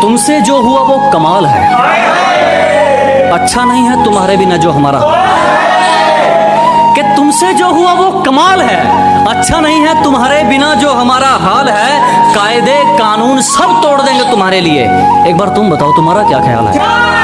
तुमसे जो हुआ वो कमाल है। अच्छा नहीं है तुम्हारे बिना जो हमारा। कि तुमसे जो हुआ वो कमाल है। अच्छा नहीं है तुम्हारे बिना जो हमारा हाल है। कायदे, कानून सब तोड़ देंगे तुम्हारे लिए। एक बार तुम बताओ तुम्हारा क्या ख्याल है?